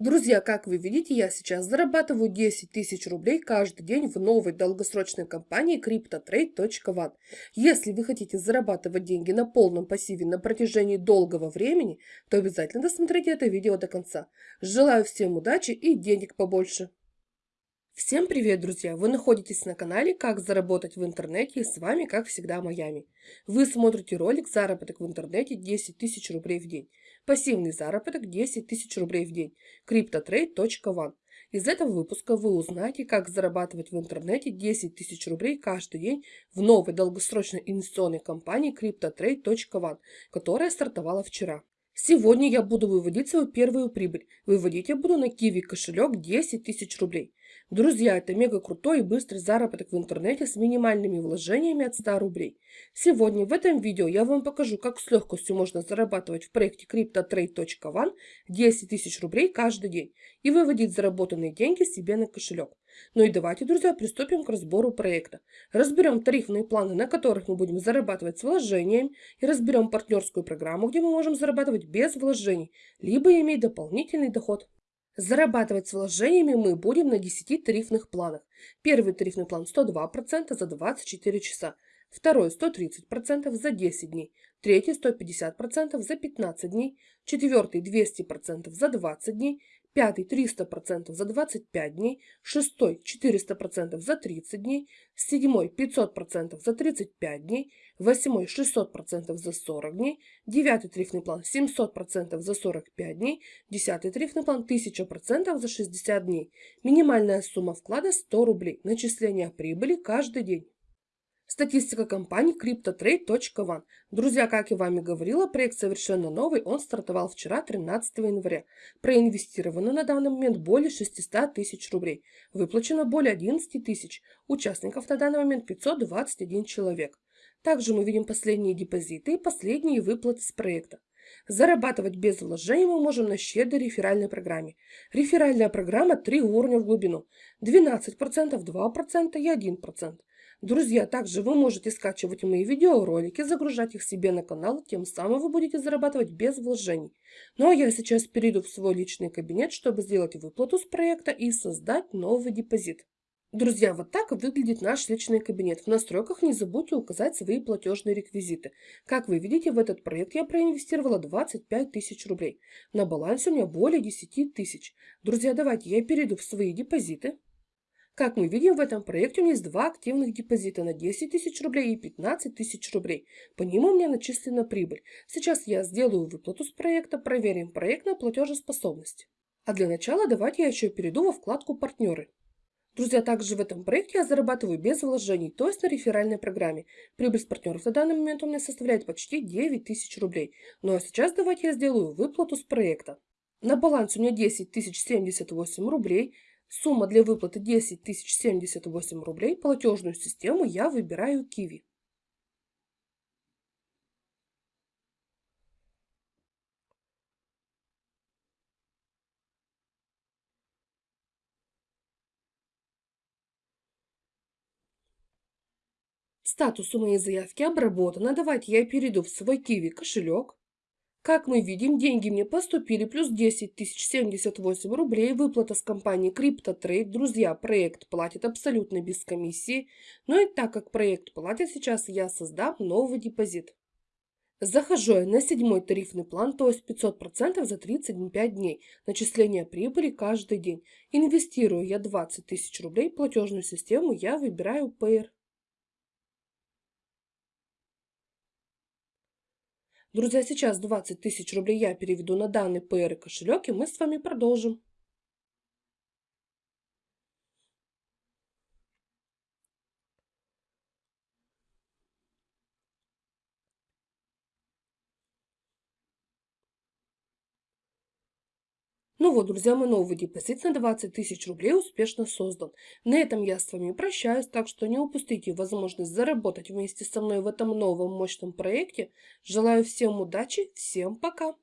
Друзья, как вы видите, я сейчас зарабатываю 10 тысяч рублей каждый день в новой долгосрочной компании CryptoTrade.one. Если вы хотите зарабатывать деньги на полном пассиве на протяжении долгого времени, то обязательно досмотрите это видео до конца. Желаю всем удачи и денег побольше! Всем привет, друзья! Вы находитесь на канале «Как заработать в интернете» и с вами, как всегда, Майами. Вы смотрите ролик «Заработок в интернете 10 тысяч рублей в день». Пассивный заработок 10 тысяч рублей в день. CryptoTrade.one. Из этого выпуска вы узнаете, как зарабатывать в интернете 10 тысяч рублей каждый день в новой долгосрочной инвестиционной компании CryptoTrade.one, которая стартовала вчера. Сегодня я буду выводить свою первую прибыль. Выводить я буду на Kiwi кошелек 10 тысяч рублей. Друзья, это мега крутой и быстрый заработок в интернете с минимальными вложениями от 100 рублей. Сегодня в этом видео я вам покажу, как с легкостью можно зарабатывать в проекте CryptoTrade.one 10 тысяч рублей каждый день и выводить заработанные деньги себе на кошелек. Ну и давайте, друзья, приступим к разбору проекта. Разберем тарифные планы, на которых мы будем зарабатывать с вложением, и разберем партнерскую программу, где мы можем зарабатывать без вложений, либо иметь дополнительный доход. Зарабатывать с вложениями мы будем на 10 тарифных планах. Первый тарифный план 102% за 24 часа, второй 130% за 10 дней, третий 150% за 15 дней, четвертый 200% за 20 дней, пятый 300% за 25 дней, шестой 400% за 30 дней, седьмой 500% за 35 дней, восьмой 600% за 40 дней, девятый тарифный план 700% за 45 дней, десятый тарифный план 1000% за 60 дней. Минимальная сумма вклада 100 рублей. Начисление прибыли каждый день. Статистика компании CryptoTrade.one. Друзья, как я вами говорила, проект совершенно новый, он стартовал вчера, 13 января. Проинвестировано на данный момент более 600 тысяч рублей. Выплачено более 11 тысяч. Участников на данный момент 521 человек. Также мы видим последние депозиты и последние выплаты с проекта. Зарабатывать без вложений мы можем на щедрой реферальной программе. Реферальная программа 3 уровня в глубину. 12%, 2% и 1%. Друзья, также вы можете скачивать мои видеоролики, загружать их себе на канал, тем самым вы будете зарабатывать без вложений. Ну а я сейчас перейду в свой личный кабинет, чтобы сделать выплату с проекта и создать новый депозит. Друзья, вот так выглядит наш личный кабинет. В настройках не забудьте указать свои платежные реквизиты. Как вы видите, в этот проект я проинвестировала 25 тысяч рублей. На балансе у меня более 10 тысяч. Друзья, давайте я перейду в свои депозиты. Как мы видим, в этом проекте у меня есть два активных депозита на 10 тысяч рублей и 15 тысяч рублей. По ним у меня начислена прибыль. Сейчас я сделаю выплату с проекта, проверим проект на платежеспособность. А для начала давайте я еще перейду во вкладку «Партнеры». Друзья, также в этом проекте я зарабатываю без вложений, то есть на реферальной программе. Прибыль с партнеров на данный момент у меня составляет почти 9 тысяч рублей. Ну а сейчас давайте я сделаю выплату с проекта. На балансе у меня 10 078 рублей. Сумма для выплаты 10 078 рублей. Платежную систему я выбираю Kiwi. Статус у моей заявки обработано. Давайте я перейду в свой Kiwi кошелек. Как мы видим, деньги мне поступили, плюс 10 тысяч 78 рублей, выплата с компании CryptoTrade. Друзья, проект платит абсолютно без комиссии. Ну и так как проект платит, сейчас я создам новый депозит. Захожу я на седьмой тарифный план, то есть 500% за 35 дней. Начисление прибыли каждый день. Инвестирую я 20 тысяч рублей, платежную систему я выбираю Payer. Друзья, сейчас 20 тысяч рублей я переведу на данный PR кошелек, и мы с вами продолжим. Ну вот, друзья, мой новый депозит на 20 тысяч рублей успешно создан. На этом я с вами прощаюсь, так что не упустите возможность заработать вместе со мной в этом новом мощном проекте. Желаю всем удачи, всем пока!